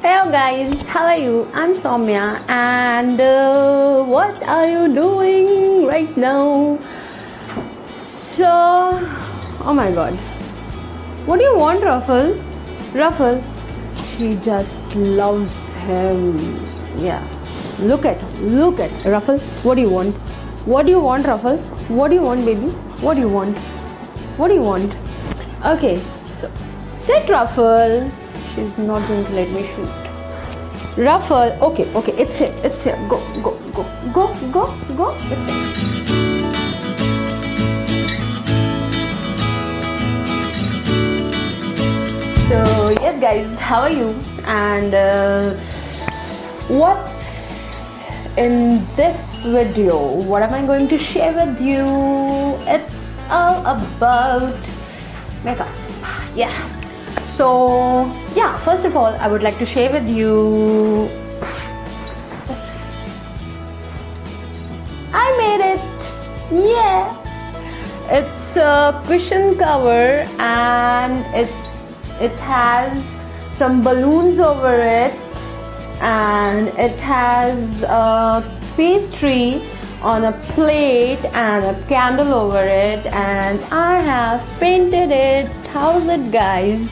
Hello guys, how are you? I'm Soumya and uh, what are you doing right now? So, oh my god. What do you want, Ruffle? Ruffle? She just loves him. Yeah. Look at, look at. Ruffle, what do you want? What do you want, Ruffle? What do you want, baby? What do you want? What do you want? Okay, so sit, Ruffle. She's not going to let me shoot. Ruffle. Okay, okay, it's here, it's here. Go, go, go, go, go, go. It's here. So yes, guys, how are you? And uh, what's in this video? What am I going to share with you? It's all about makeup. Yeah. So yeah, first of all, I would like to share with you. I made it. Yeah. It's a cushion cover and it it has some balloons over it and it has a pastry on a plate and a candle over it and I have painted it. How's it guys?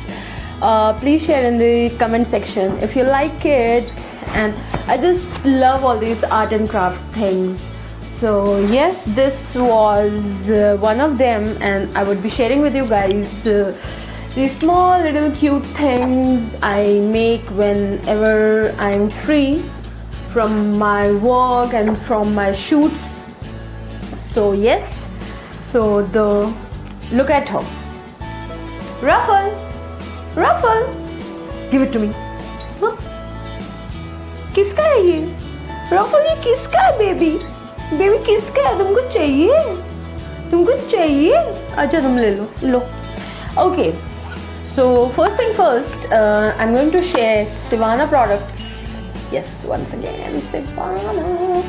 Uh, please share in the comment section if you like it. And I just love all these art and craft things. So yes this was uh, one of them. And I would be sharing with you guys uh, these small little cute things I make whenever I'm free from my work and from my shoots. So yes. So the look at her. Ruffle ruffle give it to me किसका है ये? रफल ये किसका है baby baby किसका है? तुमको चाहिए? तुमको चाहिए? अच्छा तुम ले लो लो। Okay so first thing first I am going to share Sivanna products yes once again Sivanna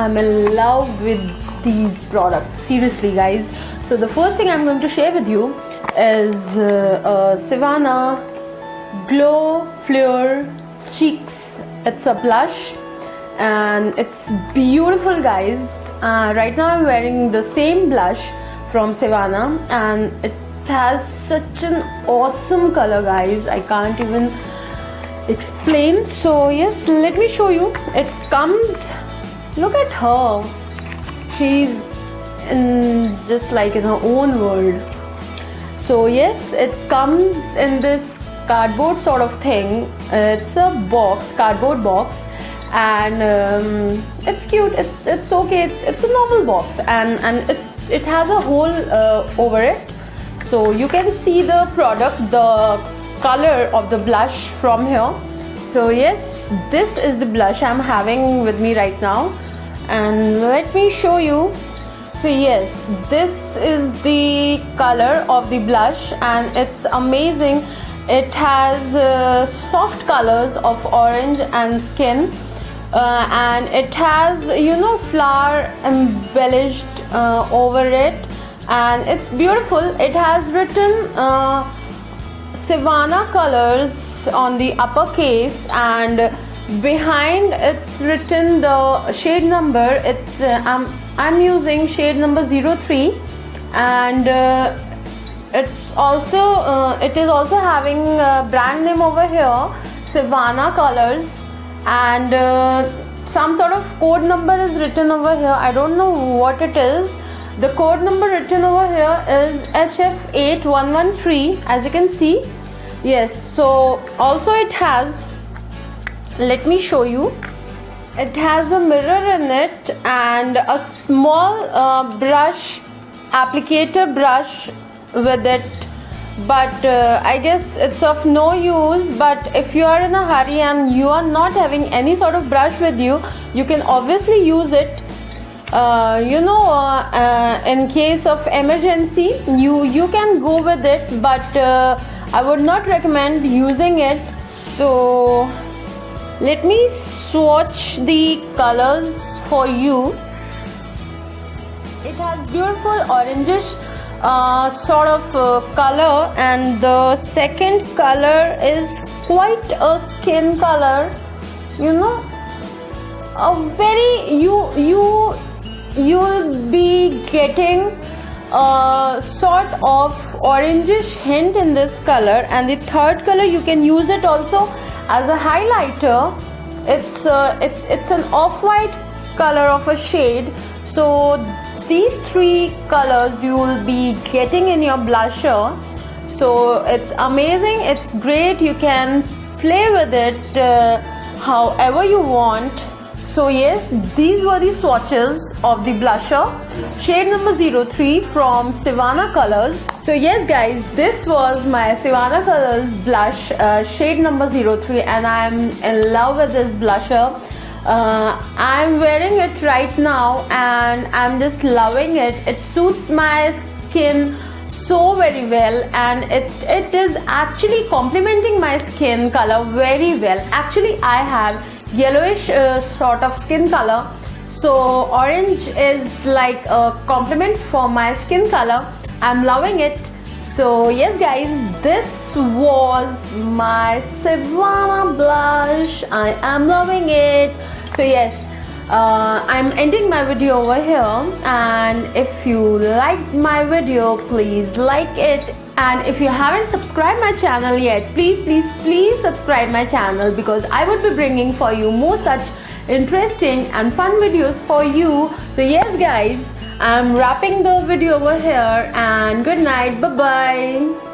I am love with these products seriously guys so the first thing I am going to share with you is uh, uh, Sivanna glow fleur cheeks it's a blush. And it's beautiful guys. Uh, right now i'm wearing the same blush from Sivanna. And it has such an awesome color guys. I can't even explain. So yes let me show you. It comes look at her. She's in just like in her own world so yes it comes in this cardboard sort of thing. It's a box cardboard box and um, it's cute. It, it's okay. It's, it's a normal box and and it, it has a hole uh, over it. So you can see the product the color of the blush from here. So yes this is the blush I'm having with me right now. And let me show you so yes this is the color of the blush and it's amazing. It has uh, soft colors of orange and skin uh, and it has you know flower embellished uh, over it and it's beautiful. It has written uh, Sivanna colors on the uppercase and behind it's written the shade number. It's uh, I'm, I'm using shade number 03 and uh, it's also uh, it is also having brand name over here Sivanna colors. And uh, some sort of code number is written over here. I don't know what it is. The code number written over here is HF8113 as you can see. Yes, so also it has, let me show you. It has a mirror in it and a small uh, brush, applicator brush with it. But uh, I guess it's of no use but if you are in a hurry and you are not having any sort of brush with you you can obviously use it. Uh, you know uh, uh, in case of emergency you you can go with it but uh, I would not recommend using it. So let me swatch the colors for you. It has beautiful orangish uh, sort of uh, color and the second color is quite a skin color. You know a very you you you'll be getting a sort of orangish hint in this color. And the third color you can use it also as a highlighter it's uh, it, it's an off-white color of a shade. So these three colors you will be getting in your blusher. So it's amazing it's great you can play with it uh, however you want so yes these were the swatches of the blusher. Shade number 03 from Sivanna colors so yes guys this was my Sivanna colors blush uh, shade number 03 and I'm in love with this blusher. Uh, I'm wearing it right now and I'm just loving it. It suits my skin so very well and it it is actually complementing my skin color very well. Actually I have yellowish uh, sort of skin color. So orange is like a compliment for my skin color. I'm loving it. So yes guys this was my Sivanna blush. I am loving it. So yes uh, I'm ending my video over here. And if you liked my video please like it and if you haven't subscribed my channel yet please please please subscribe my channel because I would be bringing for you more such interesting and fun videos for you. So yes guys I'm wrapping the video over here and good night. Bye bye